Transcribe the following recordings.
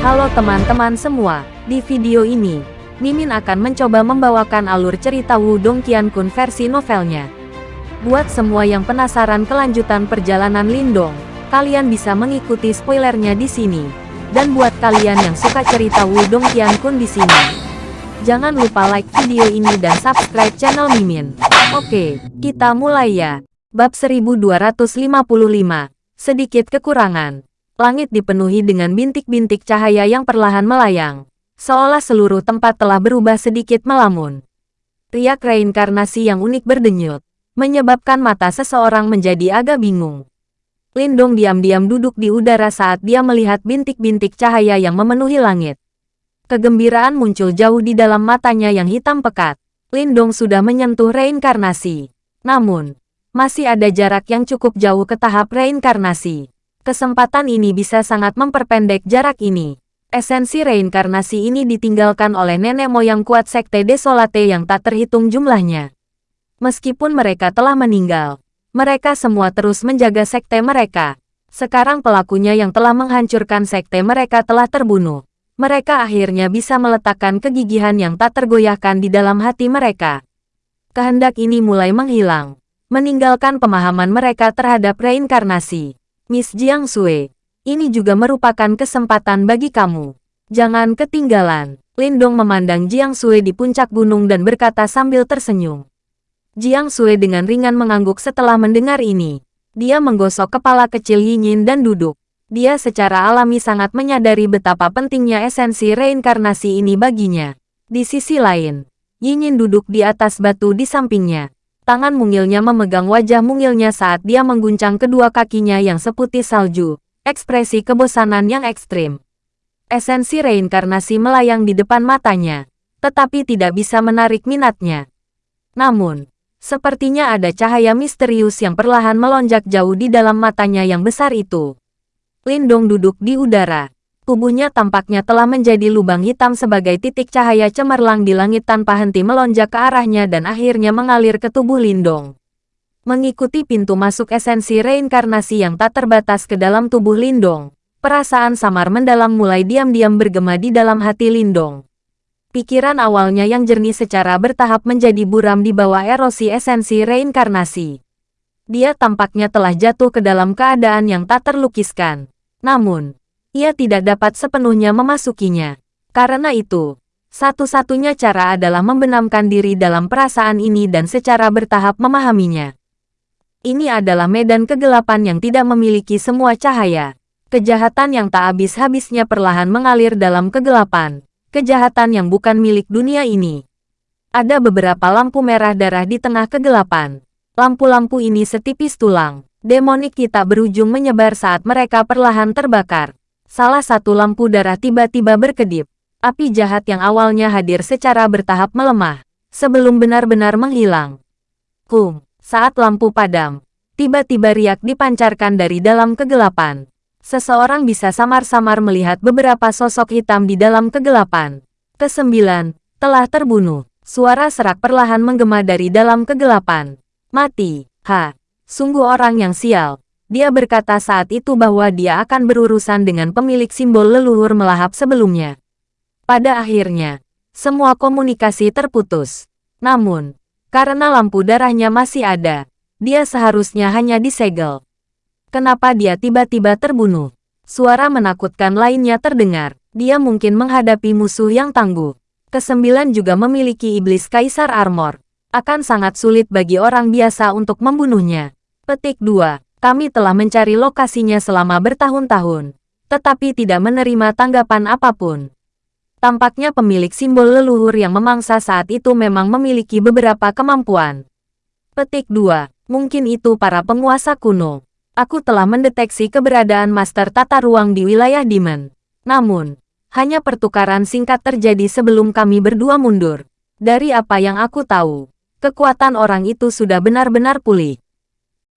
Halo teman-teman semua, di video ini, Mimin akan mencoba membawakan alur cerita Wudong Qiankun versi novelnya. Buat semua yang penasaran kelanjutan perjalanan Lindong, kalian bisa mengikuti spoilernya di sini. Dan buat kalian yang suka cerita Wudong Qiankun di sini, jangan lupa like video ini dan subscribe channel Mimin. Oke, kita mulai ya. Bab 1255, sedikit kekurangan. Langit dipenuhi dengan bintik-bintik cahaya yang perlahan melayang seolah seluruh tempat telah berubah sedikit melamun. Riak reinkarnasi yang unik berdenyut, menyebabkan mata seseorang menjadi agak bingung. Lindong diam-diam duduk di udara saat dia melihat bintik-bintik cahaya yang memenuhi langit. Kegembiraan muncul jauh di dalam matanya yang hitam pekat. Lindong sudah menyentuh reinkarnasi. Namun, masih ada jarak yang cukup jauh ke tahap reinkarnasi. Kesempatan ini bisa sangat memperpendek jarak ini. Esensi reinkarnasi ini ditinggalkan oleh nenek moyang kuat Sekte Desolate yang tak terhitung jumlahnya. Meskipun mereka telah meninggal, mereka semua terus menjaga sekte mereka. Sekarang pelakunya yang telah menghancurkan sekte mereka telah terbunuh. Mereka akhirnya bisa meletakkan kegigihan yang tak tergoyahkan di dalam hati mereka. Kehendak ini mulai menghilang, meninggalkan pemahaman mereka terhadap reinkarnasi. Miss Jiang Sui, ini juga merupakan kesempatan bagi kamu. Jangan ketinggalan. Lindong memandang Jiang Sui di puncak gunung dan berkata sambil tersenyum. Jiang Sui dengan ringan mengangguk setelah mendengar ini. Dia menggosok kepala kecil Yinyin dan duduk. Dia secara alami sangat menyadari betapa pentingnya esensi reinkarnasi ini baginya. Di sisi lain, Yinyin duduk di atas batu di sampingnya. Tangan mungilnya memegang wajah mungilnya saat dia mengguncang kedua kakinya yang seputih salju ekspresi kebosanan yang ekstrim. Esensi reinkarnasi melayang di depan matanya, tetapi tidak bisa menarik minatnya. Namun, sepertinya ada cahaya misterius yang perlahan melonjak jauh di dalam matanya yang besar itu. Lindong duduk di udara. Tubuhnya tampaknya telah menjadi lubang hitam sebagai titik cahaya cemerlang di langit tanpa henti melonjak ke arahnya dan akhirnya mengalir ke tubuh Lindong. Mengikuti pintu masuk esensi reinkarnasi yang tak terbatas ke dalam tubuh Lindong, perasaan samar mendalam mulai diam-diam bergema di dalam hati Lindong. Pikiran awalnya yang jernih secara bertahap menjadi buram di bawah erosi esensi reinkarnasi. Dia tampaknya telah jatuh ke dalam keadaan yang tak terlukiskan. Namun, ia tidak dapat sepenuhnya memasukinya. Karena itu, satu-satunya cara adalah membenamkan diri dalam perasaan ini dan secara bertahap memahaminya. Ini adalah medan kegelapan yang tidak memiliki semua cahaya. Kejahatan yang tak habis-habisnya perlahan mengalir dalam kegelapan. Kejahatan yang bukan milik dunia ini. Ada beberapa lampu merah darah di tengah kegelapan. Lampu-lampu ini setipis tulang. Demonik kita berujung menyebar saat mereka perlahan terbakar. Salah satu lampu darah tiba-tiba berkedip. Api jahat yang awalnya hadir secara bertahap melemah. Sebelum benar-benar menghilang. Kum. Saat lampu padam, tiba-tiba riak dipancarkan dari dalam kegelapan. Seseorang bisa samar-samar melihat beberapa sosok hitam di dalam kegelapan. Kesembilan, telah terbunuh. Suara serak perlahan menggema dari dalam kegelapan. Mati, ha, sungguh orang yang sial. Dia berkata saat itu bahwa dia akan berurusan dengan pemilik simbol leluhur melahap sebelumnya. Pada akhirnya, semua komunikasi terputus. Namun, karena lampu darahnya masih ada, dia seharusnya hanya disegel. Kenapa dia tiba-tiba terbunuh? Suara menakutkan lainnya terdengar. Dia mungkin menghadapi musuh yang tangguh. Kesembilan juga memiliki iblis kaisar armor. Akan sangat sulit bagi orang biasa untuk membunuhnya. Petik 2. Kami telah mencari lokasinya selama bertahun-tahun. Tetapi tidak menerima tanggapan apa pun. Tampaknya pemilik simbol leluhur yang memangsa saat itu memang memiliki beberapa kemampuan. Petik 2. Mungkin itu para penguasa kuno. Aku telah mendeteksi keberadaan Master Tata Ruang di wilayah Demon. Namun, hanya pertukaran singkat terjadi sebelum kami berdua mundur. Dari apa yang aku tahu, kekuatan orang itu sudah benar-benar pulih.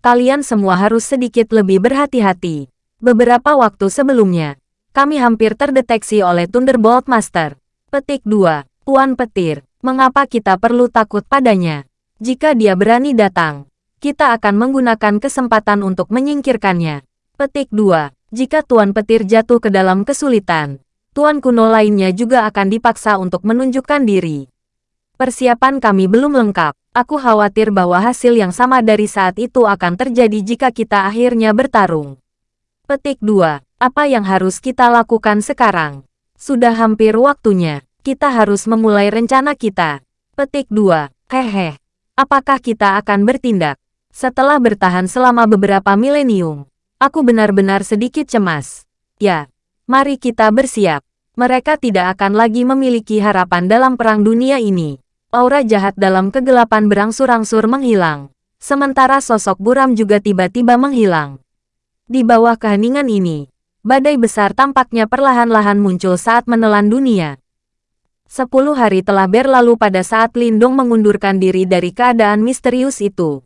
Kalian semua harus sedikit lebih berhati-hati. Beberapa waktu sebelumnya, kami hampir terdeteksi oleh Thunderbolt Master. Petik 2. Tuan Petir, mengapa kita perlu takut padanya? Jika dia berani datang, kita akan menggunakan kesempatan untuk menyingkirkannya. Petik 2. Jika Tuan Petir jatuh ke dalam kesulitan, tuan kuno lainnya juga akan dipaksa untuk menunjukkan diri. Persiapan kami belum lengkap. Aku khawatir bahwa hasil yang sama dari saat itu akan terjadi jika kita akhirnya bertarung. Petik 2. Apa yang harus kita lakukan sekarang? Sudah hampir waktunya. Kita harus memulai rencana kita. Petik 2. Hehe. Apakah kita akan bertindak? Setelah bertahan selama beberapa milenium, aku benar-benar sedikit cemas. Ya, mari kita bersiap. Mereka tidak akan lagi memiliki harapan dalam perang dunia ini. Aura jahat dalam kegelapan berangsur-angsur menghilang. Sementara sosok buram juga tiba-tiba menghilang. Di bawah keheningan ini, badai besar tampaknya perlahan-lahan muncul saat menelan dunia. Sepuluh hari telah berlalu pada saat Lindung mengundurkan diri dari keadaan misterius itu.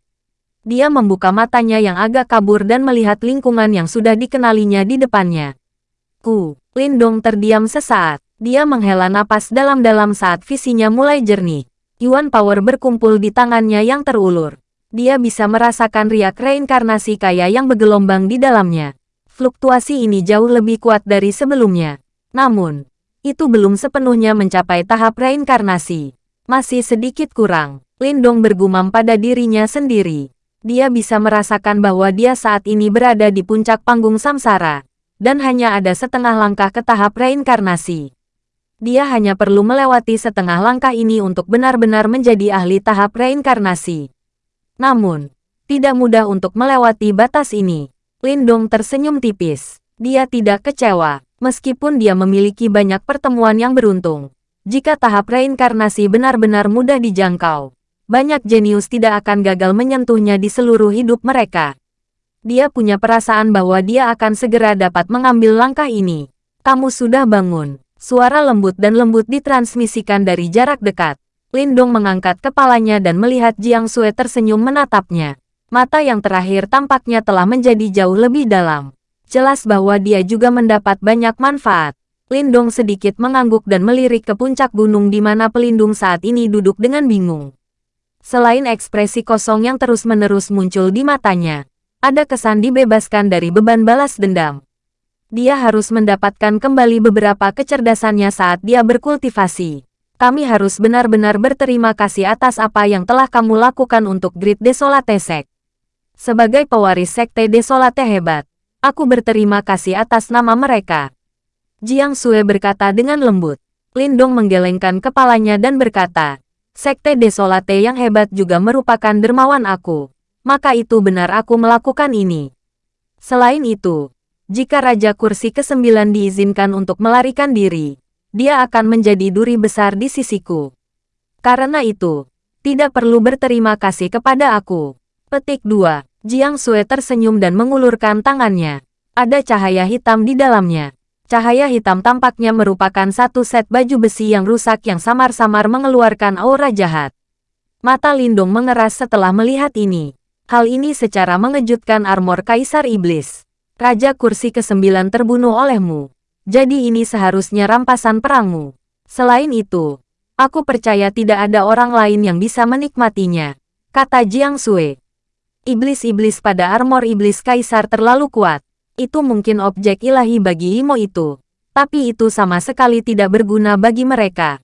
Dia membuka matanya yang agak kabur dan melihat lingkungan yang sudah dikenalinya di depannya. Ku, Lindong terdiam sesaat. Dia menghela napas dalam-dalam saat visinya mulai jernih. Yuan Power berkumpul di tangannya yang terulur. Dia bisa merasakan riak reinkarnasi kaya yang bergelombang di dalamnya. Fluktuasi ini jauh lebih kuat dari sebelumnya. Namun, itu belum sepenuhnya mencapai tahap reinkarnasi. Masih sedikit kurang. Lindong bergumam pada dirinya sendiri. Dia bisa merasakan bahwa dia saat ini berada di puncak panggung samsara, dan hanya ada setengah langkah ke tahap reinkarnasi. Dia hanya perlu melewati setengah langkah ini untuk benar-benar menjadi ahli tahap reinkarnasi. Namun, tidak mudah untuk melewati batas ini. Lindong tersenyum tipis. Dia tidak kecewa, meskipun dia memiliki banyak pertemuan yang beruntung. Jika tahap reinkarnasi benar-benar mudah dijangkau, banyak jenius tidak akan gagal menyentuhnya di seluruh hidup mereka. Dia punya perasaan bahwa dia akan segera dapat mengambil langkah ini. Kamu sudah bangun. Suara lembut dan lembut ditransmisikan dari jarak dekat. Lindong mengangkat kepalanya dan melihat Jiang Sue tersenyum menatapnya. Mata yang terakhir tampaknya telah menjadi jauh lebih dalam. Jelas bahwa dia juga mendapat banyak manfaat. Lindong sedikit mengangguk dan melirik ke puncak gunung di mana pelindung saat ini duduk dengan bingung. Selain ekspresi kosong yang terus-menerus muncul di matanya, ada kesan dibebaskan dari beban balas dendam dia harus mendapatkan kembali beberapa kecerdasannya saat dia berkultivasi. Kami harus benar-benar berterima kasih atas apa yang telah kamu lakukan untuk Grid Desolate Sek. Sebagai pewaris Sekte Desolate hebat, aku berterima kasih atas nama mereka. Jiang Sue berkata dengan lembut. Lindong menggelengkan kepalanya dan berkata, Sekte Desolate yang hebat juga merupakan dermawan aku. Maka itu benar aku melakukan ini. Selain itu, jika Raja Kursi ke-9 diizinkan untuk melarikan diri, dia akan menjadi duri besar di sisiku. Karena itu, tidak perlu berterima kasih kepada aku. Petik 2. Jiang Sue tersenyum dan mengulurkan tangannya. Ada cahaya hitam di dalamnya. Cahaya hitam tampaknya merupakan satu set baju besi yang rusak yang samar-samar mengeluarkan aura jahat. Mata Lindung mengeras setelah melihat ini. Hal ini secara mengejutkan armor Kaisar Iblis. Raja kursi ke-9 terbunuh olehmu. Jadi ini seharusnya rampasan perangmu. Selain itu, aku percaya tidak ada orang lain yang bisa menikmatinya, kata Jiang Sui. Iblis-iblis pada armor iblis kaisar terlalu kuat. Itu mungkin objek ilahi bagi Imo itu. Tapi itu sama sekali tidak berguna bagi mereka.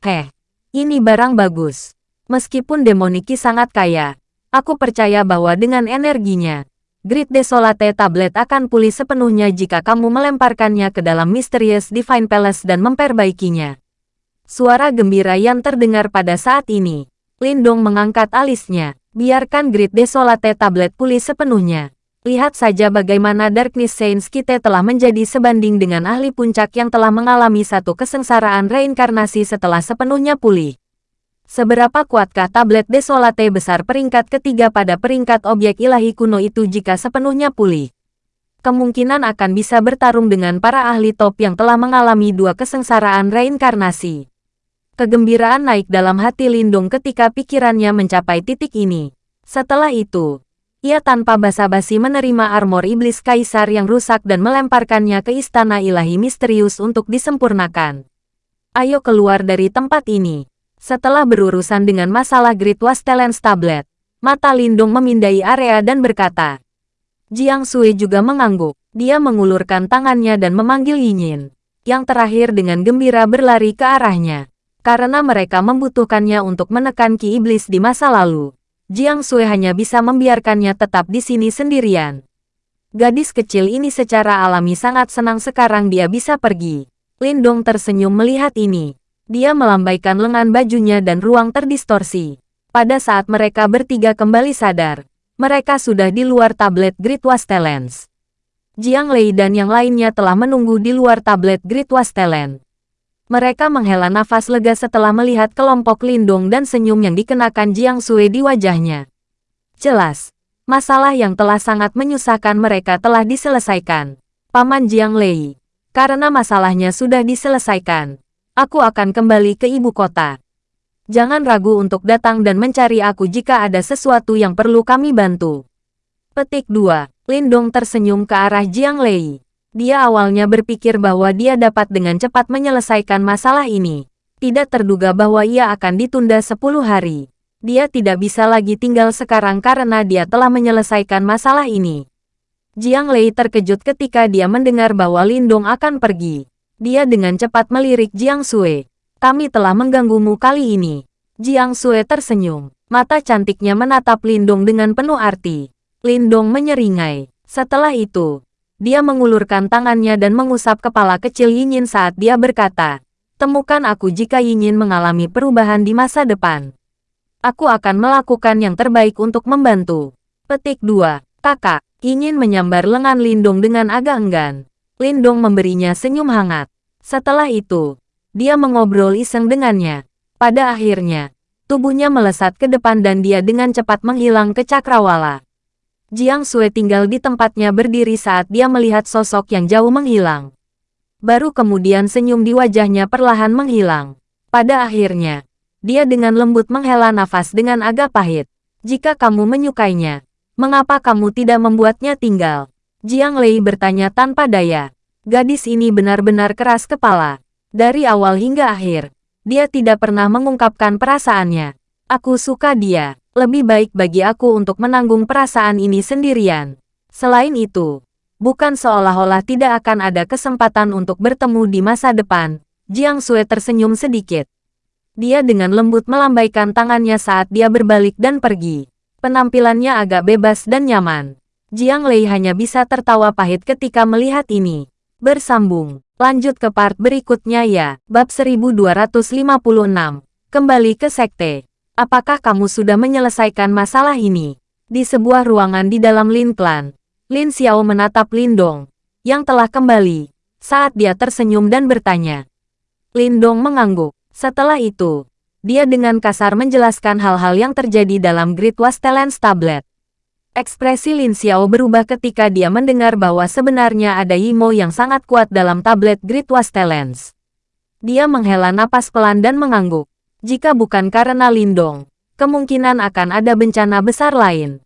Heh, ini barang bagus. Meskipun Demoniki sangat kaya, aku percaya bahwa dengan energinya, Grid Desolate Tablet akan pulih sepenuhnya jika kamu melemparkannya ke dalam Mysterious Divine Palace dan memperbaikinya. Suara gembira yang terdengar pada saat ini. Lindong mengangkat alisnya. Biarkan Grid Desolate Tablet pulih sepenuhnya. Lihat saja bagaimana Darkness Saints kita telah menjadi sebanding dengan ahli puncak yang telah mengalami satu kesengsaraan reinkarnasi setelah sepenuhnya pulih. Seberapa kuatkah tablet desolate besar peringkat ketiga pada peringkat objek ilahi kuno itu jika sepenuhnya pulih? Kemungkinan akan bisa bertarung dengan para ahli top yang telah mengalami dua kesengsaraan reinkarnasi. Kegembiraan naik dalam hati Lindung ketika pikirannya mencapai titik ini. Setelah itu, ia tanpa basa-basi menerima armor iblis kaisar yang rusak dan melemparkannya ke istana ilahi misterius untuk disempurnakan. Ayo keluar dari tempat ini. Setelah berurusan dengan masalah Great Wastelens Tablet, mata Lindung memindai area dan berkata. Jiang Sui juga mengangguk. Dia mengulurkan tangannya dan memanggil Yinyin. yang terakhir dengan gembira berlari ke arahnya. Karena mereka membutuhkannya untuk menekan Ki Iblis di masa lalu. Jiang Sui hanya bisa membiarkannya tetap di sini sendirian. Gadis kecil ini secara alami sangat senang sekarang dia bisa pergi. Lindong tersenyum melihat ini. Dia melambaikan lengan bajunya dan ruang terdistorsi. Pada saat mereka bertiga kembali sadar, mereka sudah di luar tablet Great Wastelens. Jiang Lei dan yang lainnya telah menunggu di luar tablet Great Wastelen. Mereka menghela nafas lega setelah melihat kelompok lindung dan senyum yang dikenakan Jiang Sui di wajahnya. Jelas, masalah yang telah sangat menyusahkan mereka telah diselesaikan. Paman Jiang Lei, karena masalahnya sudah diselesaikan, aku akan kembali ke ibu kota. Jangan ragu untuk datang dan mencari aku jika ada sesuatu yang perlu kami bantu. Petik 2. Lindong tersenyum ke arah Jiang Lei. Dia awalnya berpikir bahwa dia dapat dengan cepat menyelesaikan masalah ini. Tidak terduga bahwa ia akan ditunda 10 hari. Dia tidak bisa lagi tinggal sekarang karena dia telah menyelesaikan masalah ini. Jiang Lei terkejut ketika dia mendengar bahwa Lindong akan pergi. Dia dengan cepat melirik Jiang Sui. Kami telah mengganggumu kali ini. Jiang Sui tersenyum. Mata cantiknya menatap Lindong dengan penuh arti. Lindong menyeringai. Setelah itu, dia mengulurkan tangannya dan mengusap kepala kecil Yinyin saat dia berkata, Temukan aku jika Yinyin mengalami perubahan di masa depan. Aku akan melakukan yang terbaik untuk membantu. Petik 2. Kakak, Yinyin menyambar lengan Lindong dengan agak enggan. Lindong memberinya senyum hangat. Setelah itu, dia mengobrol iseng dengannya. Pada akhirnya, tubuhnya melesat ke depan dan dia dengan cepat menghilang ke cakrawala. Jiang Sui tinggal di tempatnya berdiri saat dia melihat sosok yang jauh menghilang. Baru kemudian senyum di wajahnya perlahan menghilang. Pada akhirnya, dia dengan lembut menghela nafas dengan agak pahit. Jika kamu menyukainya, mengapa kamu tidak membuatnya tinggal? Jiang Lei bertanya tanpa daya. Gadis ini benar-benar keras kepala. Dari awal hingga akhir, dia tidak pernah mengungkapkan perasaannya. Aku suka dia. Lebih baik bagi aku untuk menanggung perasaan ini sendirian. Selain itu, bukan seolah-olah tidak akan ada kesempatan untuk bertemu di masa depan. Jiang Sui tersenyum sedikit. Dia dengan lembut melambaikan tangannya saat dia berbalik dan pergi. Penampilannya agak bebas dan nyaman. Jiang Lei hanya bisa tertawa pahit ketika melihat ini. Bersambung. Lanjut ke part berikutnya ya. Bab 1256. Kembali ke sekte. Apakah kamu sudah menyelesaikan masalah ini? Di sebuah ruangan di dalam Lin Clan, Lin Xiao menatap Lindong, yang telah kembali, saat dia tersenyum dan bertanya. Lindong mengangguk. Setelah itu, dia dengan kasar menjelaskan hal-hal yang terjadi dalam Great Wastelens Tablet. Ekspresi Lin Xiao berubah ketika dia mendengar bahwa sebenarnya ada Yimo yang sangat kuat dalam tablet Great Wastelens. Dia menghela napas pelan dan mengangguk. Jika bukan karena Lindong, kemungkinan akan ada bencana besar lain.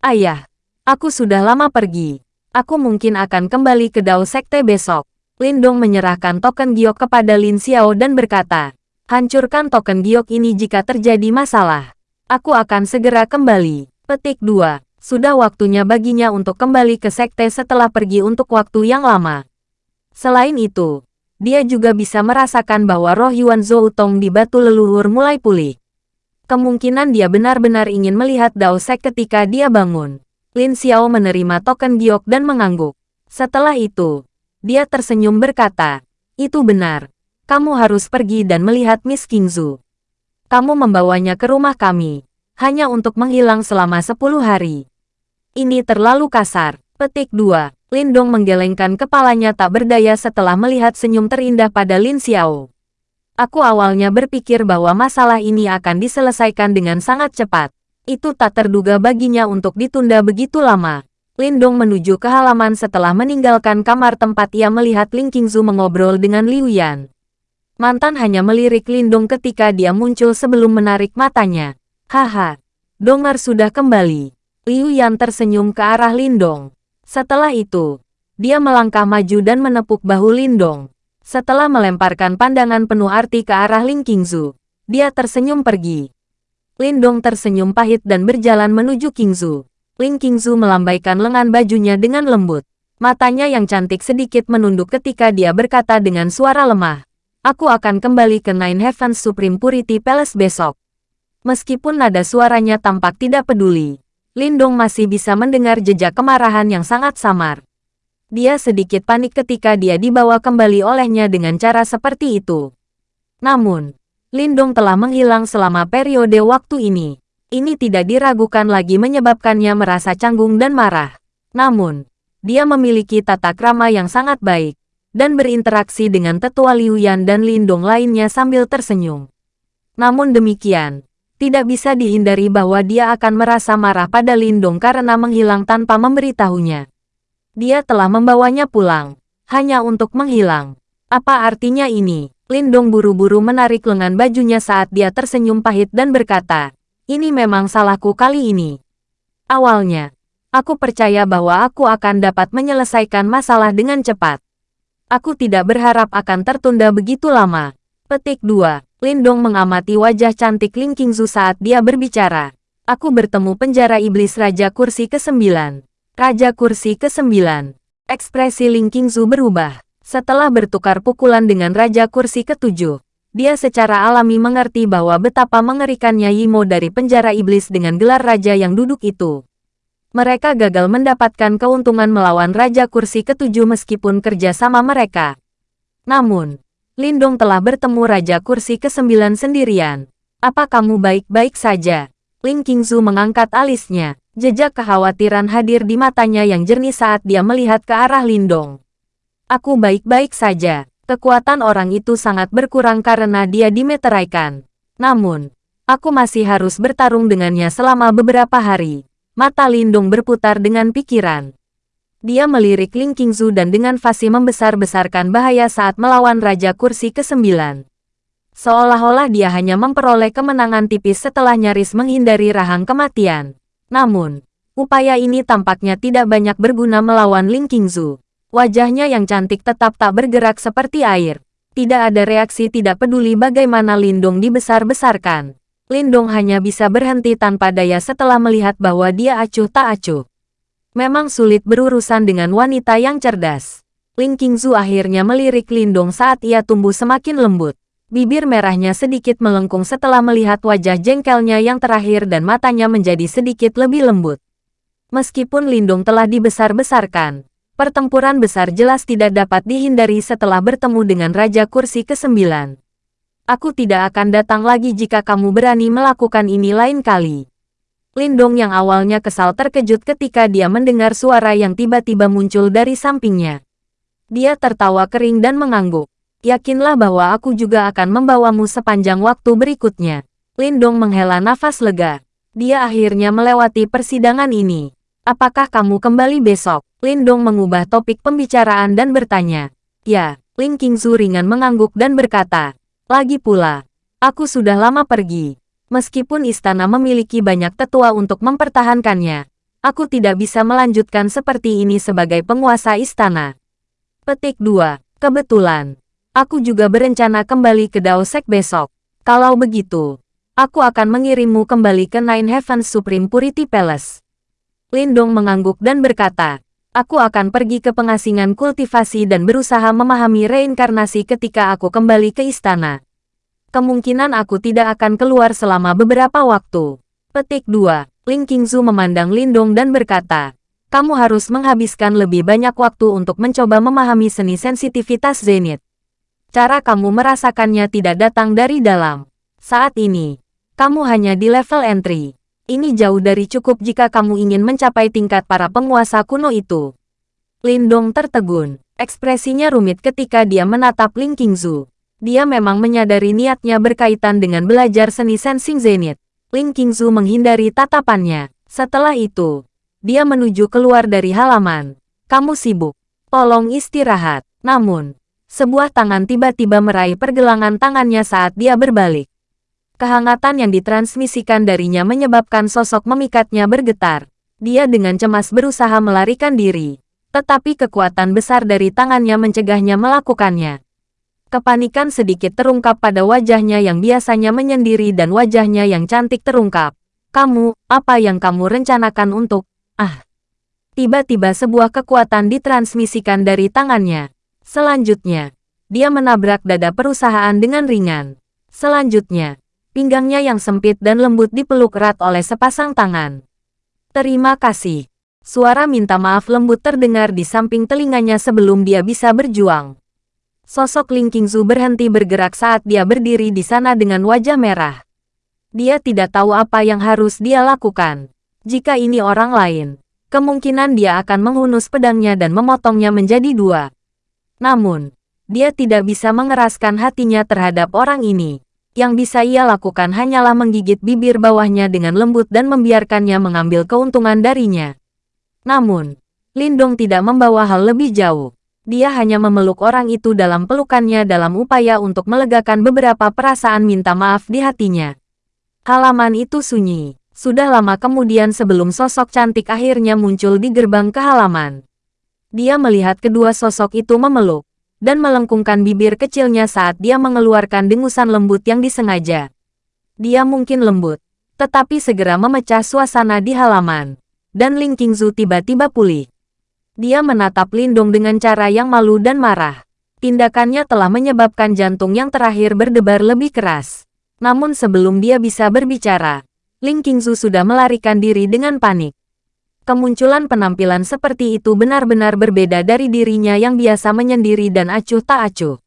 Ayah, aku sudah lama pergi. Aku mungkin akan kembali ke Dao Sekte besok. Lindong menyerahkan token giok kepada Lin Xiao dan berkata, hancurkan token giok ini jika terjadi masalah. Aku akan segera kembali. Petik 2. Sudah waktunya baginya untuk kembali ke sekte setelah pergi untuk waktu yang lama. Selain itu, dia juga bisa merasakan bahwa roh Yuan Zoutong di batu leluhur mulai pulih. Kemungkinan dia benar-benar ingin melihat Dao Sek ketika dia bangun. Lin Xiao menerima token giok dan mengangguk. Setelah itu, dia tersenyum berkata, itu benar. Kamu harus pergi dan melihat Miss Kingzu. Kamu membawanya ke rumah kami, hanya untuk menghilang selama 10 hari. Ini terlalu kasar. Petik 2. Lindong menggelengkan kepalanya tak berdaya setelah melihat senyum terindah pada Lin Xiao. Aku awalnya berpikir bahwa masalah ini akan diselesaikan dengan sangat cepat. Itu tak terduga baginya untuk ditunda begitu lama. Lindong menuju ke halaman setelah meninggalkan kamar tempat ia melihat Ling Qingzu mengobrol dengan Liu Yan. Mantan hanya melirik Lindong ketika dia muncul sebelum menarik matanya. Haha, Dongar sudah kembali. Liu Yan tersenyum ke arah Lindong. Setelah itu, dia melangkah maju dan menepuk bahu Lindong. Setelah melemparkan pandangan penuh arti ke arah Ling Qingzu, dia tersenyum pergi. Lindong tersenyum pahit dan berjalan menuju Qingzu. Ling Qingzu melambaikan lengan bajunya dengan lembut. Matanya yang cantik sedikit menunduk ketika dia berkata dengan suara lemah. Aku akan kembali ke Nine Heavens Supreme Purity Palace besok. Meskipun nada suaranya tampak tidak peduli, Lindong masih bisa mendengar jejak kemarahan yang sangat samar. Dia sedikit panik ketika dia dibawa kembali olehnya dengan cara seperti itu. Namun, Lindong telah menghilang selama periode waktu ini. Ini tidak diragukan lagi menyebabkannya merasa canggung dan marah. Namun, dia memiliki tata krama yang sangat baik dan berinteraksi dengan tetua Liu Yan dan Lindong lainnya sambil tersenyum. Namun demikian, tidak bisa dihindari bahwa dia akan merasa marah pada Lindong karena menghilang tanpa memberitahunya. Dia telah membawanya pulang, hanya untuk menghilang. Apa artinya ini? Lindong buru-buru menarik lengan bajunya saat dia tersenyum pahit dan berkata, ini memang salahku kali ini. Awalnya, aku percaya bahwa aku akan dapat menyelesaikan masalah dengan cepat. Aku tidak berharap akan tertunda begitu lama. Petik 2. Lindong mengamati wajah cantik Ling Qingzu saat dia berbicara. Aku bertemu penjara iblis Raja Kursi ke-9. Raja Kursi ke-9. Ekspresi Ling Qingzu berubah. Setelah bertukar pukulan dengan Raja Kursi ketujuh, dia secara alami mengerti bahwa betapa mengerikannya Yimo dari penjara iblis dengan gelar raja yang duduk itu. Mereka gagal mendapatkan keuntungan melawan Raja Kursi ketujuh meskipun kerja sama mereka. Namun, Lindong telah bertemu Raja Kursi ke-9 sendirian. Apa kamu baik-baik saja? Ling Qingzu mengangkat alisnya. Jejak kekhawatiran hadir di matanya yang jernih saat dia melihat ke arah Lindong. Aku baik-baik saja. Kekuatan orang itu sangat berkurang karena dia dimeteraikan. Namun, aku masih harus bertarung dengannya selama beberapa hari. Mata Lindung berputar dengan pikiran. Dia melirik Ling Qingzu dan dengan fasih membesar-besarkan bahaya saat melawan Raja Kursi ke-9. Seolah-olah dia hanya memperoleh kemenangan tipis setelah nyaris menghindari rahang kematian. Namun, upaya ini tampaknya tidak banyak berguna melawan Ling Qingzu. Wajahnya yang cantik tetap tak bergerak seperti air. Tidak ada reaksi tidak peduli bagaimana Lindong dibesar-besarkan. Lindong hanya bisa berhenti tanpa daya setelah melihat bahwa dia acuh tak acuh. Memang sulit berurusan dengan wanita yang cerdas. Ling Qingzu akhirnya melirik Lindong saat ia tumbuh semakin lembut. Bibir merahnya sedikit melengkung setelah melihat wajah jengkelnya yang terakhir dan matanya menjadi sedikit lebih lembut. Meskipun Lindong telah dibesar-besarkan, Pertempuran besar jelas tidak dapat dihindari setelah bertemu dengan Raja Kursi ke-9. Aku tidak akan datang lagi jika kamu berani melakukan ini lain kali. Lindong yang awalnya kesal terkejut ketika dia mendengar suara yang tiba-tiba muncul dari sampingnya. Dia tertawa kering dan mengangguk. Yakinlah bahwa aku juga akan membawamu sepanjang waktu berikutnya. Lindong menghela nafas lega. Dia akhirnya melewati persidangan ini. Apakah kamu kembali besok? Lindong mengubah topik pembicaraan dan bertanya. Ya, Ling Qingzu ringan mengangguk dan berkata. Lagi pula, aku sudah lama pergi. Meskipun istana memiliki banyak tetua untuk mempertahankannya, aku tidak bisa melanjutkan seperti ini sebagai penguasa istana. Petik 2. Kebetulan, aku juga berencana kembali ke Daosek besok. Kalau begitu, aku akan mengirimmu kembali ke Nine Heavens Supreme Purity Palace. Lindong mengangguk dan berkata, Aku akan pergi ke pengasingan kultivasi dan berusaha memahami reinkarnasi ketika aku kembali ke istana. Kemungkinan aku tidak akan keluar selama beberapa waktu. Petik 2. Ling Qingzu memandang Lindong dan berkata, kamu harus menghabiskan lebih banyak waktu untuk mencoba memahami seni sensitivitas Zenith. Cara kamu merasakannya tidak datang dari dalam. Saat ini, kamu hanya di level entry. Ini jauh dari cukup jika kamu ingin mencapai tingkat para penguasa kuno itu. Lindong tertegun. Ekspresinya rumit ketika dia menatap Ling Qingzu. Dia memang menyadari niatnya berkaitan dengan belajar seni sensing zenith. Ling Qingzu menghindari tatapannya. Setelah itu, dia menuju keluar dari halaman. Kamu sibuk. Tolong istirahat. Namun, sebuah tangan tiba-tiba meraih pergelangan tangannya saat dia berbalik. Kehangatan yang ditransmisikan darinya menyebabkan sosok memikatnya bergetar. Dia dengan cemas berusaha melarikan diri. Tetapi kekuatan besar dari tangannya mencegahnya melakukannya. Kepanikan sedikit terungkap pada wajahnya yang biasanya menyendiri dan wajahnya yang cantik terungkap. Kamu, apa yang kamu rencanakan untuk... Ah. Tiba-tiba sebuah kekuatan ditransmisikan dari tangannya. Selanjutnya, dia menabrak dada perusahaan dengan ringan. Selanjutnya, pinggangnya yang sempit dan lembut dipeluk erat oleh sepasang tangan. Terima kasih. Suara minta maaf lembut terdengar di samping telinganya sebelum dia bisa berjuang. Sosok Ling Qingzu berhenti bergerak saat dia berdiri di sana dengan wajah merah. Dia tidak tahu apa yang harus dia lakukan. Jika ini orang lain, kemungkinan dia akan menghunus pedangnya dan memotongnya menjadi dua. Namun, dia tidak bisa mengeraskan hatinya terhadap orang ini. Yang bisa ia lakukan hanyalah menggigit bibir bawahnya dengan lembut dan membiarkannya mengambil keuntungan darinya. Namun, Lindong tidak membawa hal lebih jauh. Dia hanya memeluk orang itu dalam pelukannya dalam upaya untuk melegakan beberapa perasaan minta maaf di hatinya. Halaman itu sunyi. Sudah lama kemudian sebelum sosok cantik akhirnya muncul di gerbang ke halaman. Dia melihat kedua sosok itu memeluk dan melengkungkan bibir kecilnya saat dia mengeluarkan dengusan lembut yang disengaja. Dia mungkin lembut, tetapi segera memecah suasana di halaman. Dan Ling Qingzu tiba-tiba pulih. Dia menatap Lindong dengan cara yang malu dan marah. Tindakannya telah menyebabkan jantung yang terakhir berdebar lebih keras. Namun sebelum dia bisa berbicara, Ling Qingzu sudah melarikan diri dengan panik. Kemunculan penampilan seperti itu benar-benar berbeda dari dirinya yang biasa menyendiri dan acuh tak acuh.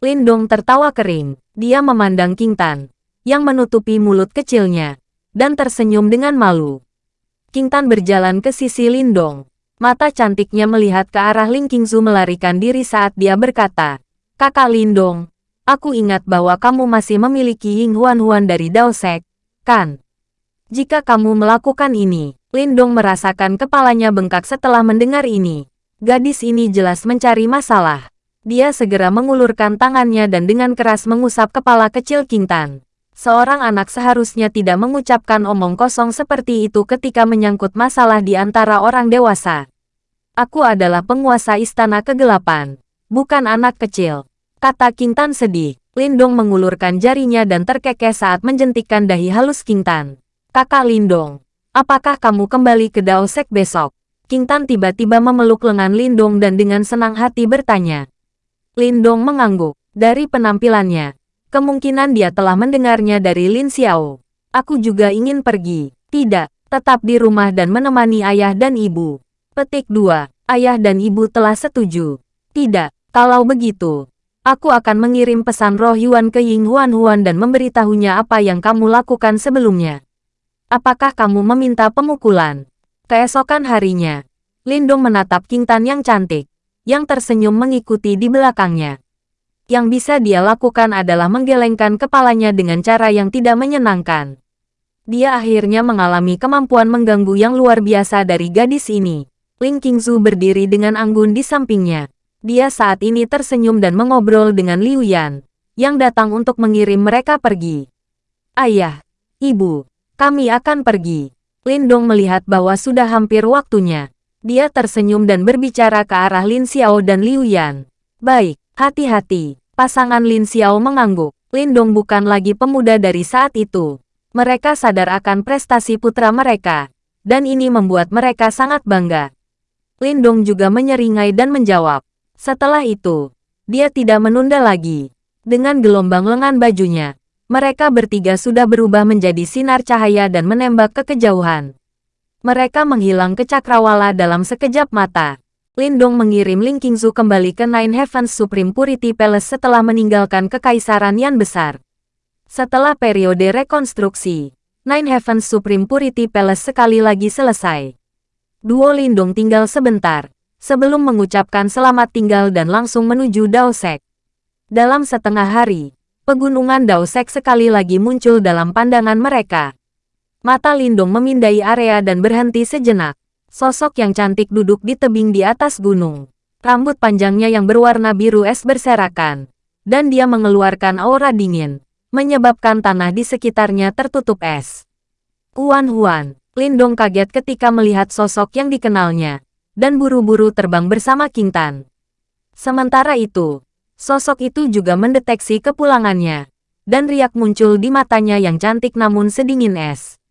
Lindong tertawa kering. Dia memandang King Tan, yang menutupi mulut kecilnya, dan tersenyum dengan malu. King Tan berjalan ke sisi Lindong. Mata cantiknya melihat ke arah Ling Qingzu melarikan diri saat dia berkata, Kakak Lindong, aku ingat bahwa kamu masih memiliki Ying Huan Huan dari Dao Sek, kan? Jika kamu melakukan ini, Lindong merasakan kepalanya bengkak setelah mendengar ini. Gadis ini jelas mencari masalah. Dia segera mengulurkan tangannya dan dengan keras mengusap kepala kecil King Tan. Seorang anak seharusnya tidak mengucapkan omong kosong seperti itu ketika menyangkut masalah di antara orang dewasa. Aku adalah penguasa istana kegelapan, bukan anak kecil. Kata King Tan sedih. Lindong mengulurkan jarinya dan terkekeh saat menjentikkan dahi halus King Tan. Kakak Lindong, Apakah kamu kembali ke Dao Sek besok? King Tan tiba-tiba memeluk lengan Lindong dan dengan senang hati bertanya. Lindong mengangguk. Dari penampilannya, kemungkinan dia telah mendengarnya dari Lin Xiao. Aku juga ingin pergi. Tidak, tetap di rumah dan menemani ayah dan ibu. Petik 2. Ayah dan ibu telah setuju. Tidak, kalau begitu, aku akan mengirim pesan roh Yuan ke Ying Huan Huan dan memberitahunya apa yang kamu lakukan sebelumnya. Apakah kamu meminta pemukulan? Keesokan harinya, Lindong menatap King Tan yang cantik, yang tersenyum mengikuti di belakangnya. Yang bisa dia lakukan adalah menggelengkan kepalanya dengan cara yang tidak menyenangkan. Dia akhirnya mengalami kemampuan mengganggu yang luar biasa dari gadis ini. Ling Qingzu berdiri dengan anggun di sampingnya. Dia saat ini tersenyum dan mengobrol dengan Liu Yan, yang datang untuk mengirim mereka pergi. Ayah, ibu, kami akan pergi. Lindong melihat bahwa sudah hampir waktunya. Dia tersenyum dan berbicara ke arah Lin Xiao dan Liu Yan. Baik, hati-hati. Pasangan Lin Xiao mengangguk. Lindong bukan lagi pemuda dari saat itu. Mereka sadar akan prestasi putra mereka. Dan ini membuat mereka sangat bangga. Lindong juga menyeringai dan menjawab. Setelah itu, dia tidak menunda lagi. Dengan gelombang lengan bajunya, mereka bertiga sudah berubah menjadi sinar cahaya dan menembak ke kejauhan. Mereka menghilang ke cakrawala dalam sekejap mata. Lindong mengirim Ling Qingzu kembali ke Nine Heavens Supreme Purity Palace setelah meninggalkan kekaisaran yang besar. Setelah periode rekonstruksi, Nine Heavens Supreme Purity Palace sekali lagi selesai. Duo Lindong tinggal sebentar, sebelum mengucapkan selamat tinggal dan langsung menuju Daosek. Dalam setengah hari, pegunungan Daosek sekali lagi muncul dalam pandangan mereka. Mata Lindung memindai area dan berhenti sejenak. Sosok yang cantik duduk di tebing di atas gunung. Rambut panjangnya yang berwarna biru es berserakan. Dan dia mengeluarkan aura dingin, menyebabkan tanah di sekitarnya tertutup es. Huan Huan, Lindong kaget ketika melihat sosok yang dikenalnya, dan buru-buru terbang bersama King Tan. Sementara itu, Sosok itu juga mendeteksi kepulangannya, dan riak muncul di matanya yang cantik namun sedingin es.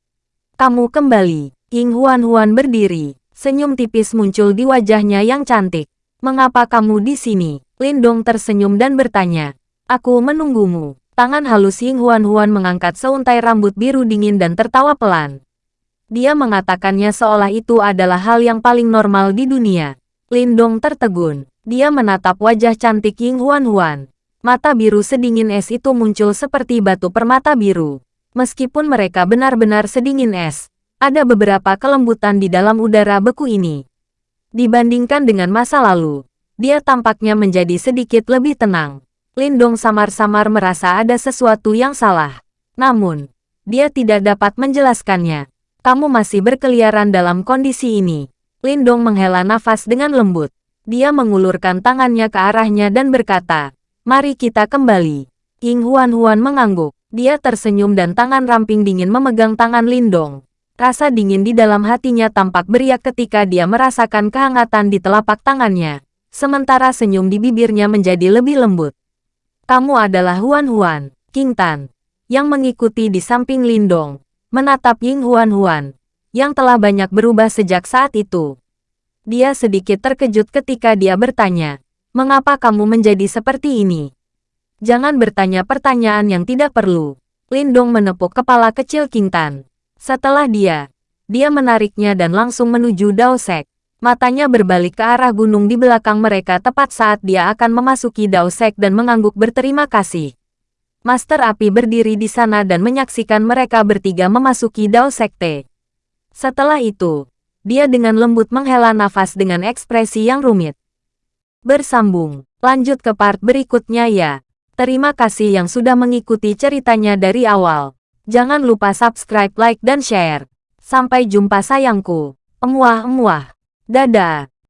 Kamu kembali, Ying Huan Huan berdiri. Senyum tipis muncul di wajahnya yang cantik. Mengapa kamu di sini? Lindong tersenyum dan bertanya. Aku menunggumu. Tangan halus Ying Huan Huan mengangkat seuntai rambut biru dingin dan tertawa pelan. Dia mengatakannya seolah itu adalah hal yang paling normal di dunia. Lindong tertegun. Dia menatap wajah cantik Ying Huan Huan. Mata biru sedingin es itu muncul seperti batu permata biru. Meskipun mereka benar-benar sedingin es, ada beberapa kelembutan di dalam udara beku ini. Dibandingkan dengan masa lalu, dia tampaknya menjadi sedikit lebih tenang. Lindong samar-samar merasa ada sesuatu yang salah. Namun, dia tidak dapat menjelaskannya. Kamu masih berkeliaran dalam kondisi ini. Lindong menghela nafas dengan lembut. Dia mengulurkan tangannya ke arahnya dan berkata, Mari kita kembali. Ying Huan Huan mengangguk. Dia tersenyum dan tangan ramping dingin memegang tangan Lindong. Rasa dingin di dalam hatinya tampak beriak ketika dia merasakan kehangatan di telapak tangannya. Sementara senyum di bibirnya menjadi lebih lembut. Kamu adalah Huan Huan, King Tan, yang mengikuti di samping Lindong, menatap Ying Huan Huan, yang telah banyak berubah sejak saat itu. Dia sedikit terkejut ketika dia bertanya, mengapa kamu menjadi seperti ini? Jangan bertanya pertanyaan yang tidak perlu. Lindong menepuk kepala kecil King Tan. Setelah dia, dia menariknya dan langsung menuju Dao Sek. Matanya berbalik ke arah gunung di belakang mereka tepat saat dia akan memasuki Dao Sek dan mengangguk berterima kasih. Master Api berdiri di sana dan menyaksikan mereka bertiga memasuki Dao Sekte. Setelah itu, dia dengan lembut menghela nafas dengan ekspresi yang rumit. Bersambung, lanjut ke part berikutnya ya. Terima kasih yang sudah mengikuti ceritanya dari awal. Jangan lupa subscribe, like, dan share. Sampai jumpa sayangku. Emuah-emuah. Dadah.